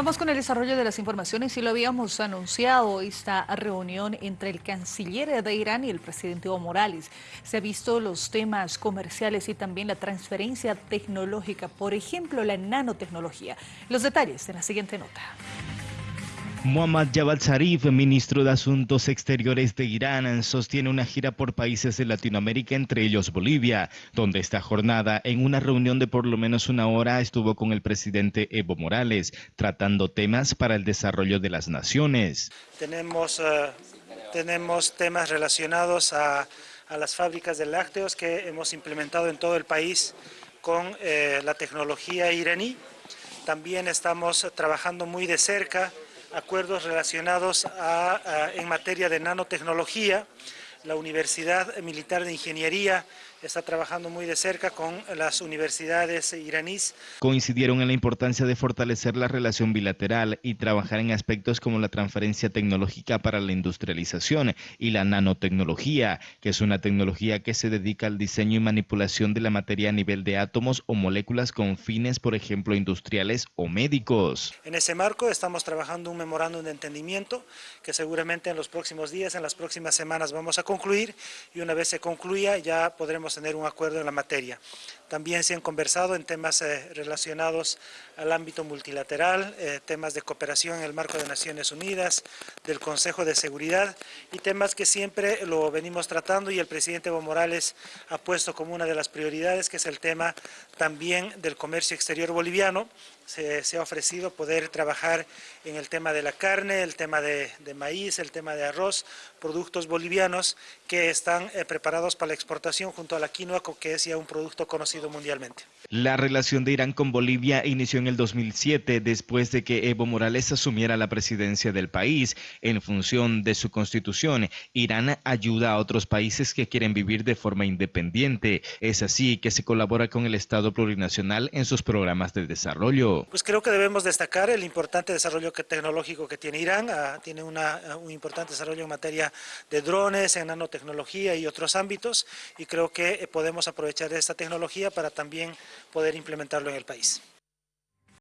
Vamos con el desarrollo de las informaciones y lo habíamos anunciado, esta reunión entre el canciller de Irán y el presidente Evo Morales. Se ha visto los temas comerciales y también la transferencia tecnológica, por ejemplo, la nanotecnología. Los detalles en la siguiente nota. Muhammad Javad Zarif, ministro de Asuntos Exteriores de Irán, sostiene una gira por países de Latinoamérica, entre ellos Bolivia, donde esta jornada, en una reunión de por lo menos una hora, estuvo con el presidente Evo Morales, tratando temas para el desarrollo de las naciones. Tenemos, eh, tenemos temas relacionados a, las fábricas de lácteos que hemos implementado en todo el país con eh, la tecnología iraní. También estamos trabajando muy de cerca acuerdos relacionados a, en materia de nanotecnología. La Universidad Militar de Ingeniería está trabajando muy de cerca con las universidades iraníes. Coincidieron en la importancia de fortalecer la relación bilateral y trabajar en aspectos como la transferencia tecnológica para la industrialización y la nanotecnología, que es una tecnología que se dedica al diseño y manipulación de la materia a nivel de átomos o moléculas con fines, por ejemplo, industriales o médicos. En ese marco estamos trabajando un memorándum de entendimiento que seguramente en los próximos días, en las próximas semanas vamos a concluir y una vez se concluya ya podremos tener un acuerdo en la materia. También se han conversado en temas eh, relacionados al ámbito multilateral, eh, temas de cooperación en el marco de Naciones Unidas, del Consejo de Seguridad y temas que siempre lo venimos tratando y el presidente Evo Morales ha puesto como una de las prioridades, que es el tema también del comercio exterior boliviano. Se, ha ofrecido poder trabajar en el tema de la carne, el tema de, maíz, el tema de arroz, productos bolivianos que están eh, preparados para la exportación junto a la quinoa, que es ya un producto conocido mundialmente. La relación de Irán con Bolivia inició en el 2007 después de que Evo Morales asumiera la presidencia del país. En función de su constitución, Irán ayuda a otros países que quieren vivir de forma independiente. Es así que se colabora con el Estado plurinacional en sus programas de desarrollo. Pues creo que debemos destacar el importante desarrollo tecnológico que tiene Irán. Ah, tiene una, un importante desarrollo en materia de drones, en nanotecnología y otros ámbitos y creo que podemos aprovechar esta tecnología para también poder implementarlo en el país.